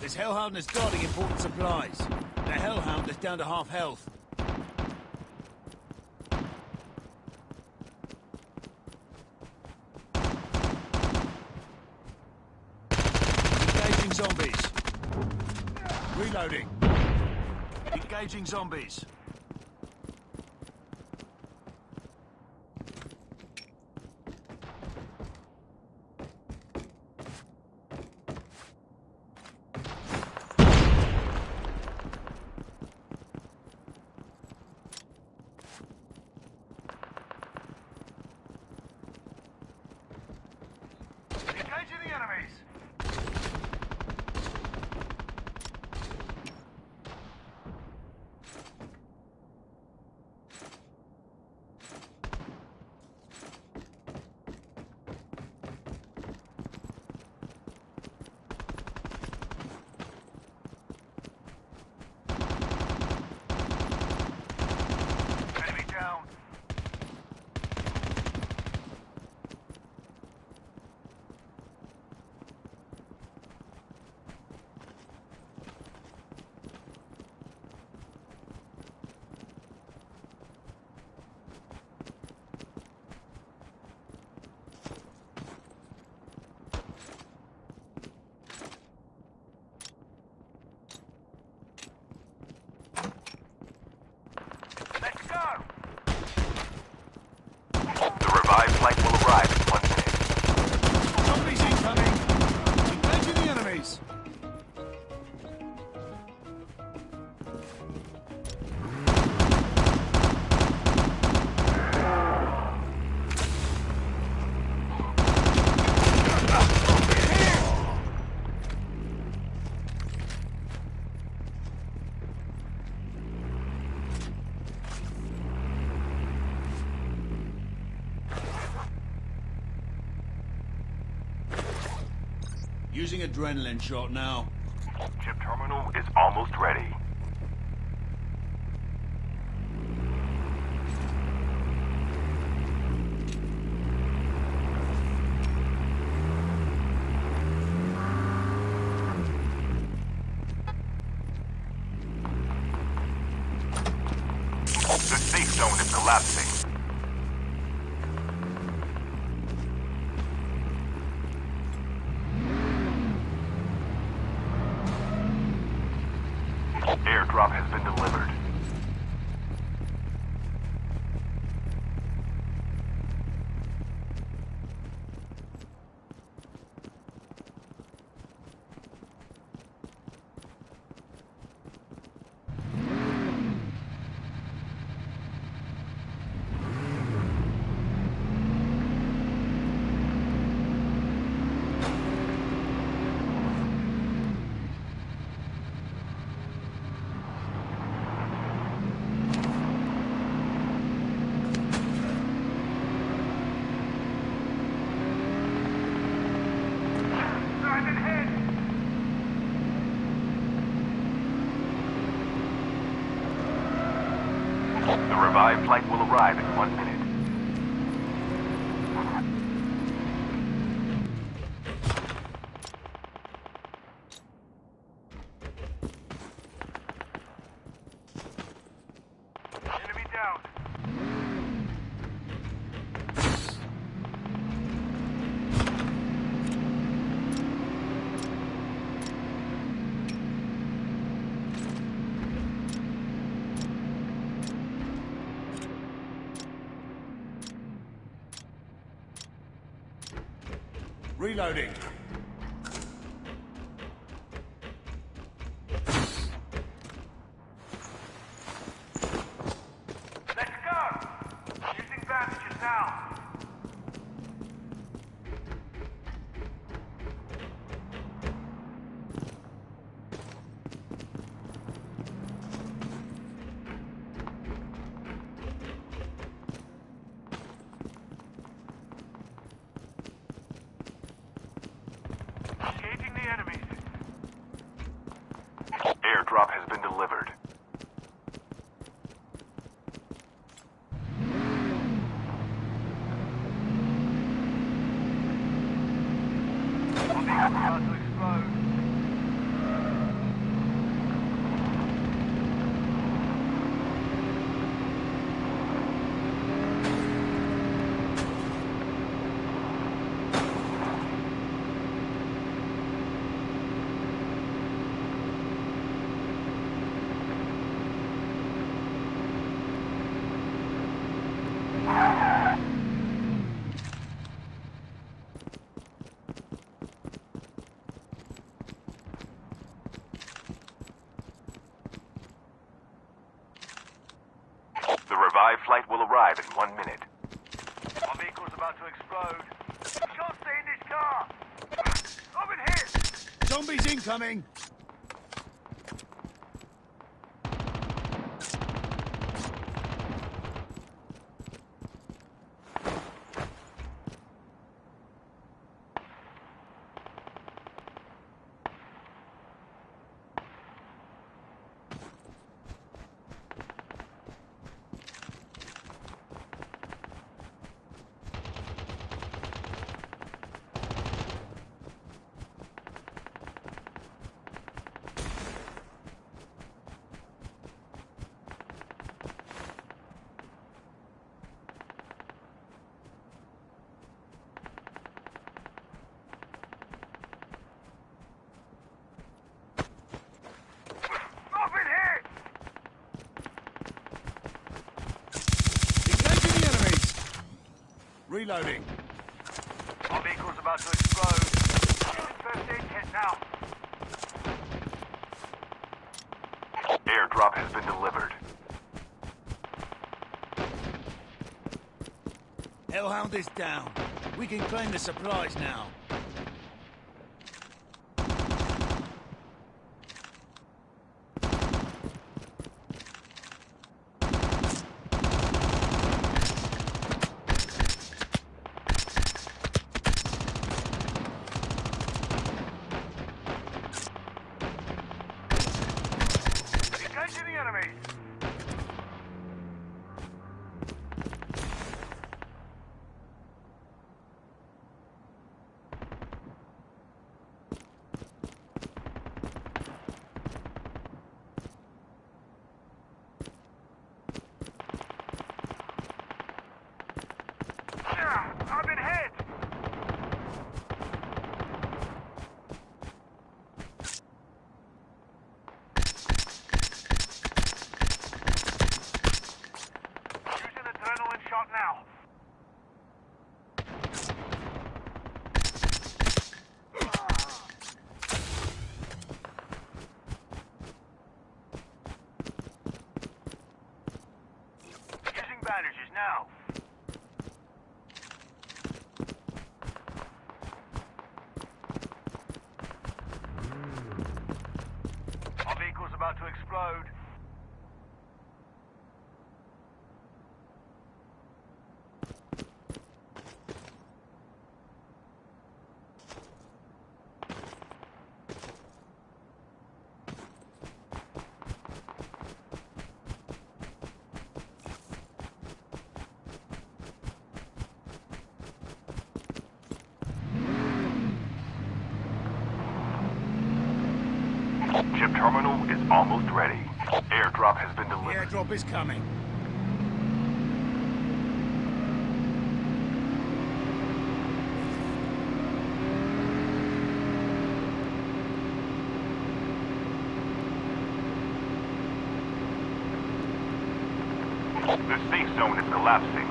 This Hellhound is guarding important supplies. The Hellhound is down to half health. Engaging zombies. Reloading. Engaging zombies. Using adrenaline shot now. Chip terminal is almost ready. The safe zone is collapsing. Airdrop has been delivered. Sergeant hit! The revived flight will arrive in one minute. Enemy down. Reloading. Airdrop has been delivered. About to explode. Revived flight will arrive in one minute. Our vehicle's about to explode. Can't in this car. Been hit. Zombies incoming! I've been hit. Engaging the enemies! Reloading. Our vehicle's about to explode. First aid kit now. Airdrop has been delivered. Hellhound is down. We can claim the supplies now. Engaging the enemies. Yeah, I've been hit. Using adrenaline shot now. Using bandages now. Our vehicle's about to explode. Chip terminal is almost ready. Airdrop has been The delivered. airdrop is coming. The safe zone is collapsing.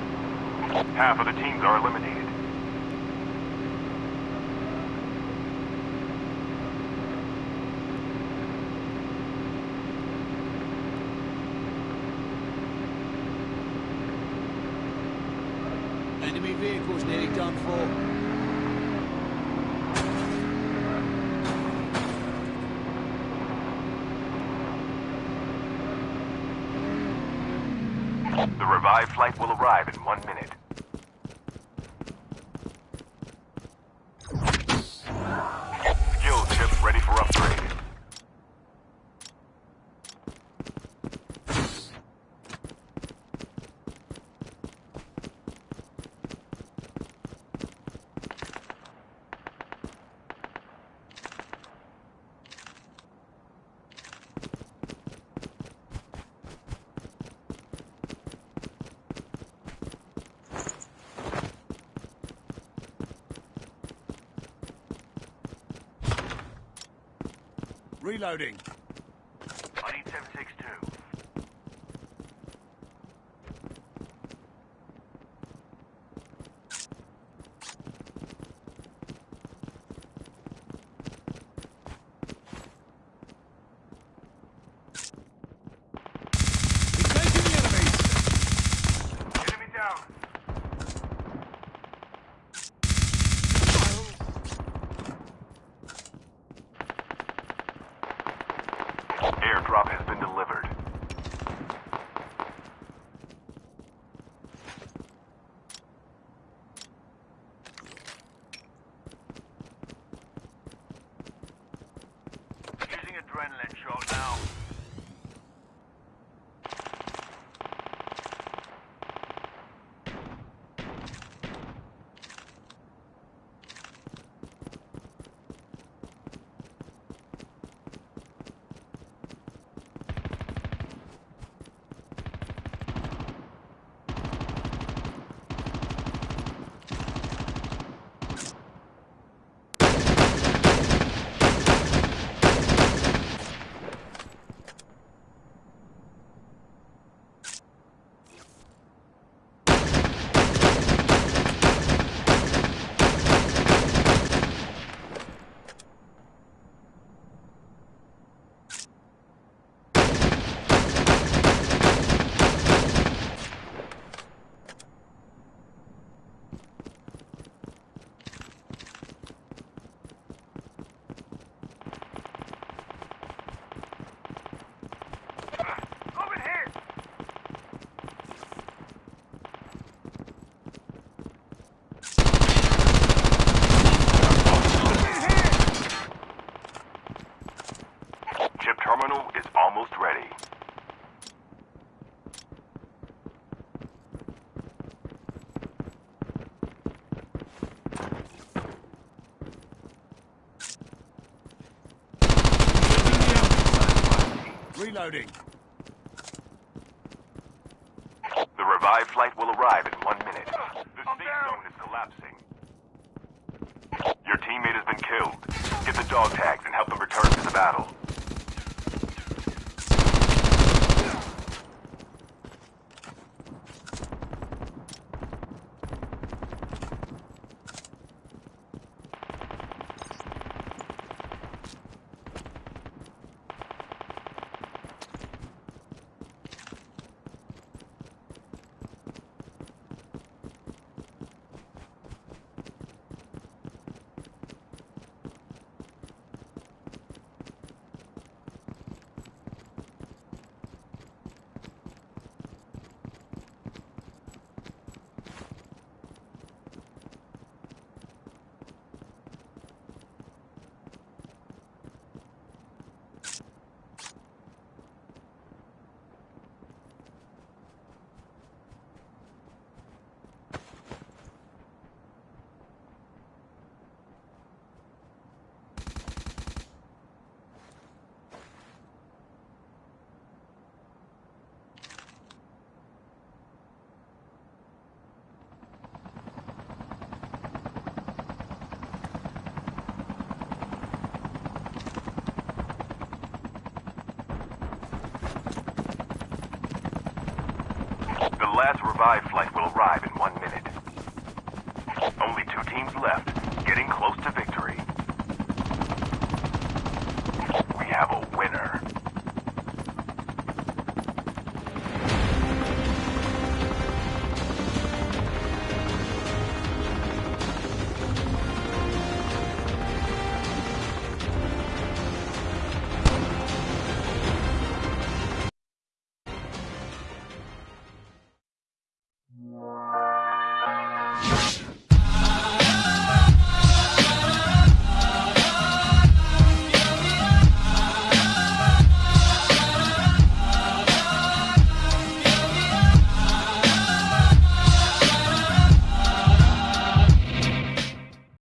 Half of the teams are eliminated. Enemy vehicles nearly done for. The revived flight will arrive in one minute. Skill chip ready for upgrade. Reloading. I need 762. Engaging the enemies! airdrop has been delivered. Using adrenaline shot now. Over here! Chip terminal is almost ready. Reloading. 5 flight.